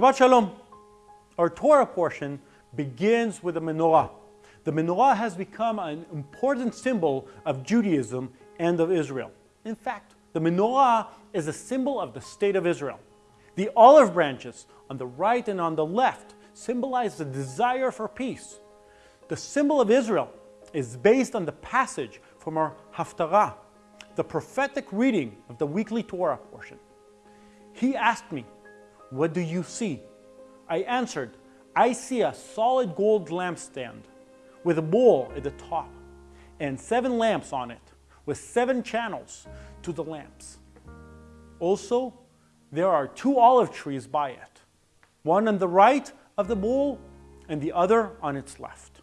Shabbat Shalom. Our Torah portion begins with the menorah. The menorah has become an important symbol of Judaism and of Israel. In fact, the menorah is a symbol of the state of Israel. The olive branches on the right and on the left symbolize the desire for peace. The symbol of Israel is based on the passage from our Haftarah, the prophetic reading of the weekly Torah portion. He asked me, what do you see? I answered, I see a solid gold lampstand with a bowl at the top and seven lamps on it with seven channels to the lamps. Also, there are two olive trees by it, one on the right of the bowl and the other on its left.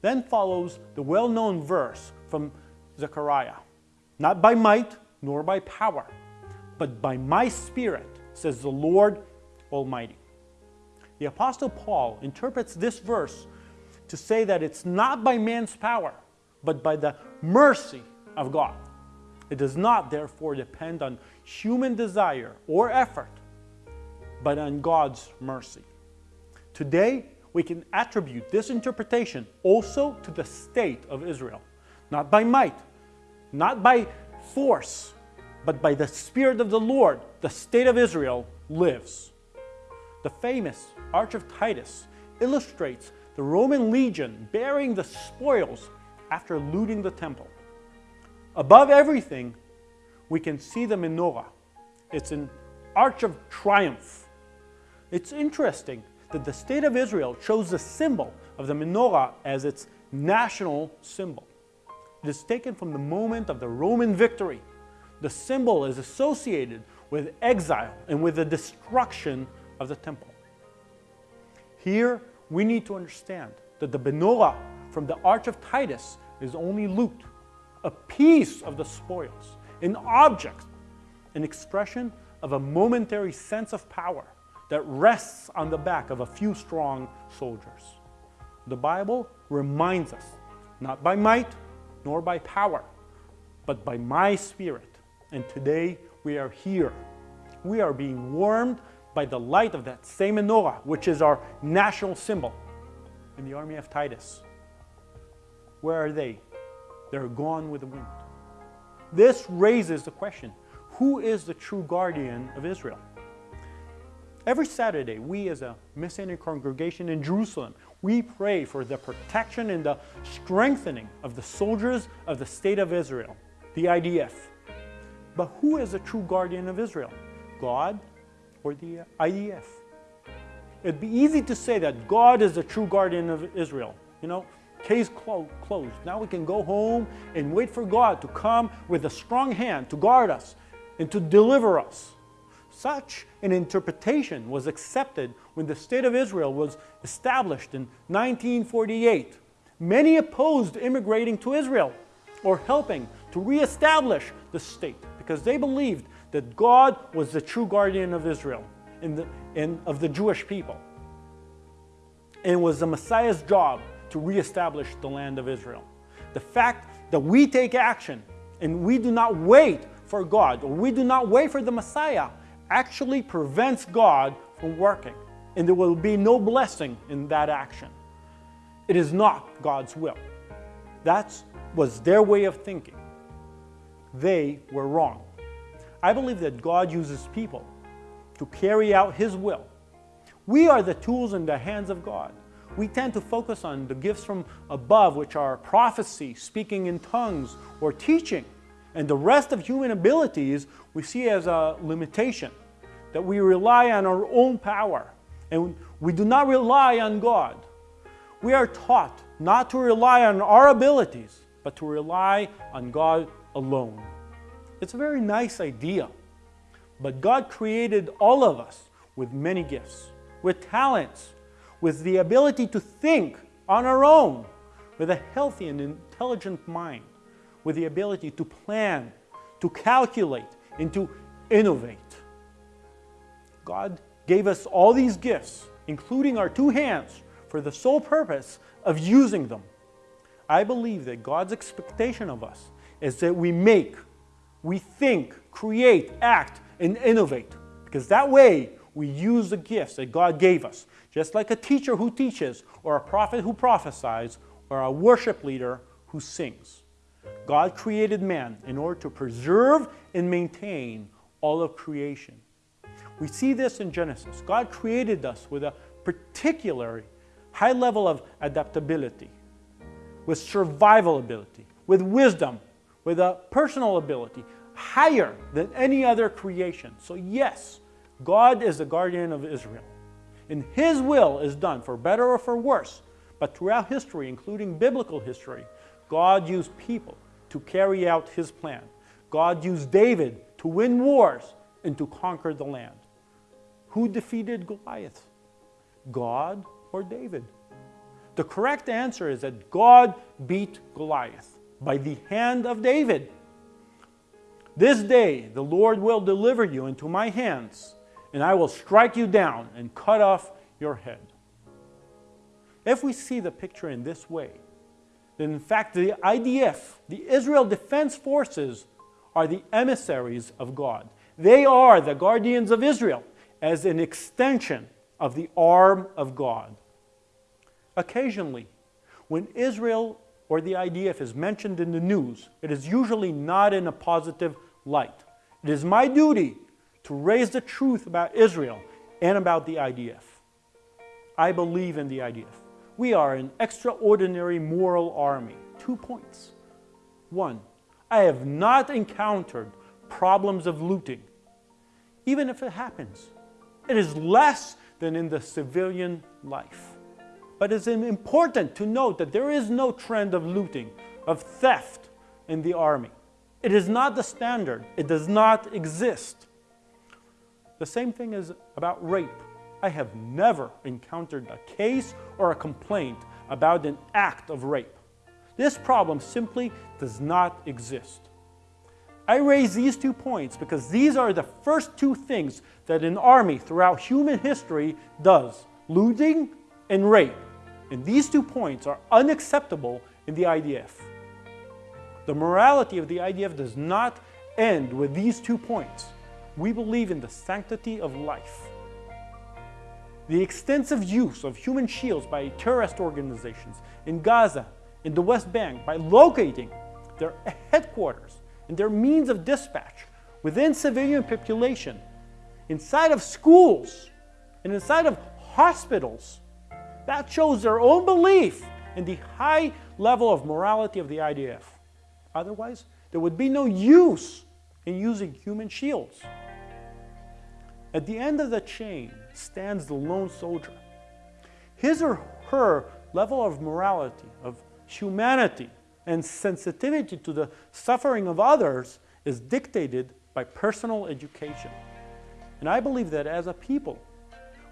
Then follows the well-known verse from Zechariah, not by might nor by power, but by my spirit, says the Lord Almighty. The Apostle Paul interprets this verse to say that it's not by man's power, but by the mercy of God. It does not, therefore, depend on human desire or effort, but on God's mercy. Today, we can attribute this interpretation also to the state of Israel, not by might, not by force, but by the Spirit of the Lord, the state of Israel lives. The famous Arch of Titus illustrates the Roman legion bearing the spoils after looting the temple. Above everything, we can see the menorah. It's an arch of triumph. It's interesting that the state of Israel chose the symbol of the menorah as its national symbol. It is taken from the moment of the Roman victory. The symbol is associated with exile and with the destruction of the temple. Here, we need to understand that the menorah from the Arch of Titus is only loot, a piece of the spoils, an object, an expression of a momentary sense of power that rests on the back of a few strong soldiers. The Bible reminds us, not by might nor by power, but by my spirit. And today we are here. We are being warmed by the light of that same menorah, which is our national symbol in the army of Titus. Where are they? They're gone with the wind. This raises the question, who is the true guardian of Israel? Every Saturday, we as a Messianic congregation in Jerusalem, we pray for the protection and the strengthening of the soldiers of the State of Israel, the IDF. But who is the true guardian of Israel? God or the IDF. It'd be easy to say that God is the true guardian of Israel. You know, case clo closed. Now we can go home and wait for God to come with a strong hand to guard us and to deliver us. Such an interpretation was accepted when the State of Israel was established in 1948. Many opposed immigrating to Israel or helping to reestablish the state because they believed that God was the true guardian of Israel and, the, and of the Jewish people. And it was the Messiah's job to reestablish the land of Israel. The fact that we take action and we do not wait for God or we do not wait for the Messiah actually prevents God from working and there will be no blessing in that action. It is not God's will. That was their way of thinking. They were wrong. I believe that God uses people to carry out His will. We are the tools in the hands of God. We tend to focus on the gifts from above, which are prophecy, speaking in tongues, or teaching. And the rest of human abilities we see as a limitation, that we rely on our own power, and we do not rely on God. We are taught not to rely on our abilities, but to rely on God alone. It's a very nice idea. But God created all of us with many gifts, with talents, with the ability to think on our own, with a healthy and intelligent mind, with the ability to plan, to calculate, and to innovate. God gave us all these gifts, including our two hands, for the sole purpose of using them. I believe that God's expectation of us is that we make we think, create, act, and innovate. Because that way, we use the gifts that God gave us, just like a teacher who teaches, or a prophet who prophesies, or a worship leader who sings. God created man in order to preserve and maintain all of creation. We see this in Genesis. God created us with a particular high level of adaptability, with survival ability, with wisdom, with a personal ability, higher than any other creation. So yes, God is the guardian of Israel. And His will is done, for better or for worse. But throughout history, including biblical history, God used people to carry out His plan. God used David to win wars and to conquer the land. Who defeated Goliath? God or David? The correct answer is that God beat Goliath by the hand of David. This day the Lord will deliver you into my hands, and I will strike you down and cut off your head. If we see the picture in this way, then in fact the IDF, the Israel Defense Forces, are the emissaries of God. They are the guardians of Israel as an extension of the arm of God. Occasionally, when Israel or the IDF is mentioned in the news, it is usually not in a positive light. It is my duty to raise the truth about Israel and about the IDF. I believe in the IDF. We are an extraordinary moral army. Two points. One, I have not encountered problems of looting, even if it happens. It is less than in the civilian life. But it's important to note that there is no trend of looting, of theft in the army. It is not the standard. It does not exist. The same thing is about rape. I have never encountered a case or a complaint about an act of rape. This problem simply does not exist. I raise these two points because these are the first two things that an army throughout human history does, looting and rape. And these two points are unacceptable in the IDF. The morality of the IDF does not end with these two points. We believe in the sanctity of life. The extensive use of human shields by terrorist organizations in Gaza, in the West Bank, by locating their headquarters and their means of dispatch within civilian population, inside of schools, and inside of hospitals, that shows their own belief in the high level of morality of the IDF. Otherwise, there would be no use in using human shields. At the end of the chain stands the lone soldier. His or her level of morality, of humanity, and sensitivity to the suffering of others is dictated by personal education. And I believe that as a people,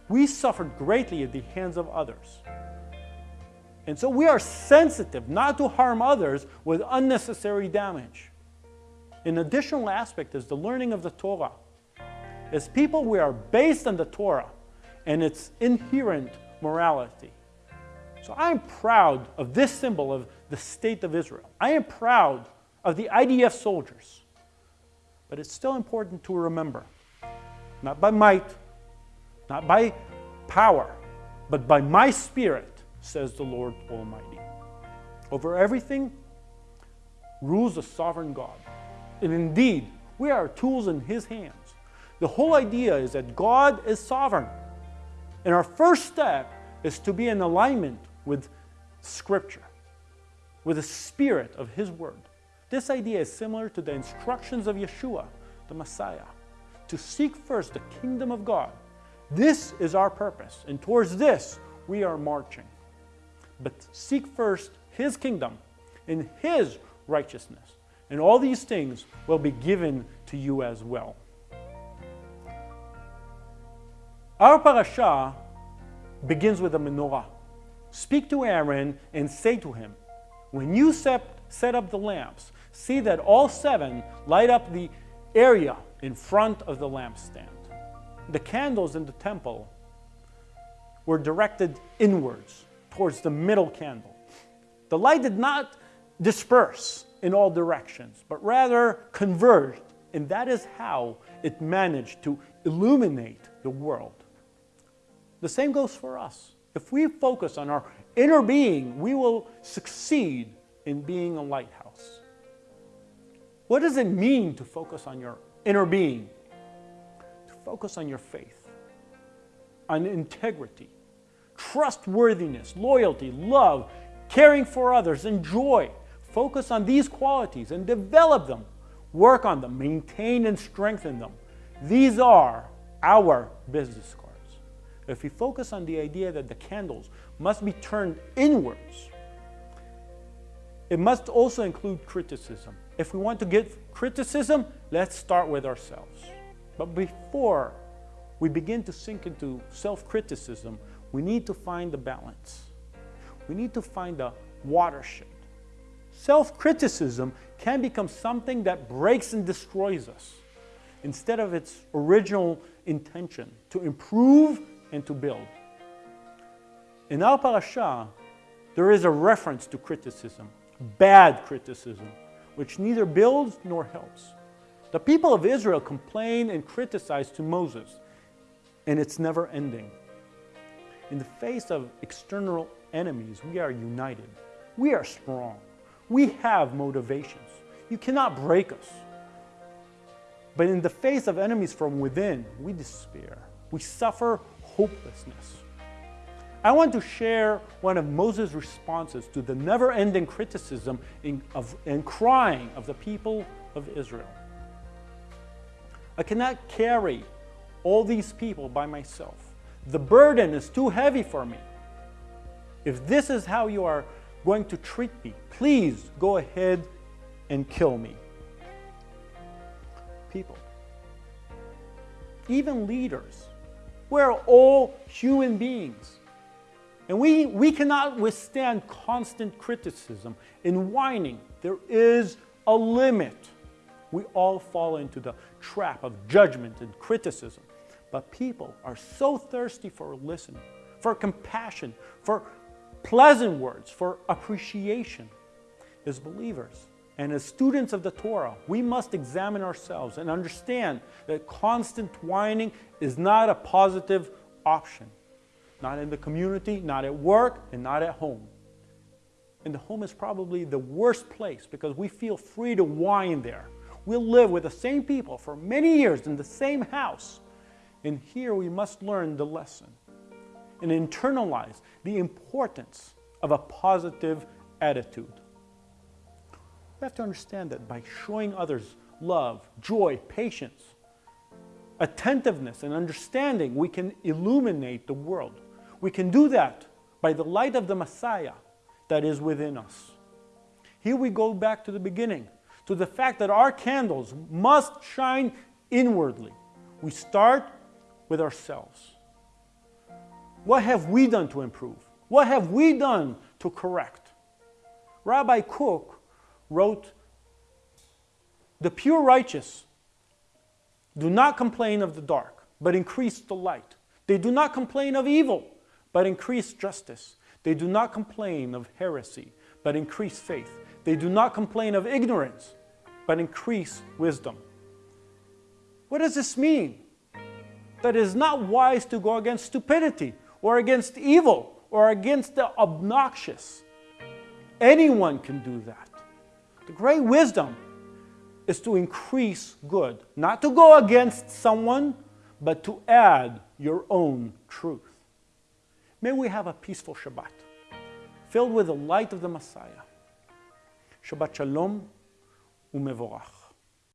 we suffered greatly at the hands of others. And so we are sensitive not to harm others with unnecessary damage. An additional aspect is the learning of the Torah. As people, we are based on the Torah and its inherent morality. So I am proud of this symbol of the state of Israel. I am proud of the IDF soldiers. But it's still important to remember, not by might, not by power, but by my spirit, says the Lord Almighty. Over everything rules the sovereign God. And indeed, we are tools in his hands. The whole idea is that God is sovereign. And our first step is to be in alignment with Scripture, with the spirit of His Word. This idea is similar to the instructions of Yeshua, the Messiah, to seek first the kingdom of God. This is our purpose, and towards this we are marching. But seek first His kingdom and His righteousness, and all these things will be given to you as well. Our parasha begins with a menorah. Speak to Aaron and say to him, When you set, set up the lamps, see that all seven light up the area in front of the lampstand. The candles in the temple were directed inwards towards the middle candle. The light did not disperse in all directions, but rather converged And that is how it managed to illuminate the world. The same goes for us. If we focus on our inner being, we will succeed in being a lighthouse. What does it mean to focus on your inner being? Focus on your faith, on integrity, trustworthiness, loyalty, love, caring for others, and joy. Focus on these qualities and develop them. Work on them, maintain and strengthen them. These are our business cards. If we focus on the idea that the candles must be turned inwards, it must also include criticism. If we want to get criticism, let's start with ourselves. But before we begin to sink into self-criticism, we need to find the balance. We need to find a watershed. Self-criticism can become something that breaks and destroys us instead of its original intention to improve and to build. In our parasha, there is a reference to criticism, bad criticism, which neither builds nor helps. The people of Israel complain and criticize to Moses, and it's never ending. In the face of external enemies, we are united. We are strong. We have motivations. You cannot break us. But in the face of enemies from within, we despair. We suffer hopelessness. I want to share one of Moses' responses to the never-ending criticism and crying of the people of Israel. I cannot carry all these people by myself. The burden is too heavy for me. If this is how you are going to treat me, please go ahead and kill me. People, even leaders, we're all human beings. And we, we cannot withstand constant criticism and whining. There is a limit. We all fall into the trap of judgment and criticism. But people are so thirsty for listening, for compassion, for pleasant words, for appreciation. As believers and as students of the Torah, we must examine ourselves and understand that constant whining is not a positive option. Not in the community, not at work, and not at home. And the home is probably the worst place because we feel free to whine there. We'll live with the same people for many years in the same house. And here we must learn the lesson and internalize the importance of a positive attitude. We have to understand that by showing others love, joy, patience, attentiveness, and understanding, we can illuminate the world. We can do that by the light of the Messiah that is within us. Here we go back to the beginning, to the fact that our candles must shine inwardly. We start with ourselves. What have we done to improve? What have we done to correct? Rabbi Kook wrote, The pure righteous do not complain of the dark, but increase the light. They do not complain of evil, but increase justice. They do not complain of heresy, but increase faith. They do not complain of ignorance, but increase wisdom. What does this mean? that it is not wise to go against stupidity or against evil or against the obnoxious. Anyone can do that. The great wisdom is to increase good, not to go against someone, but to add your own truth. May we have a peaceful Shabbat, filled with the light of the Messiah. Shabbat Shalom umevorach.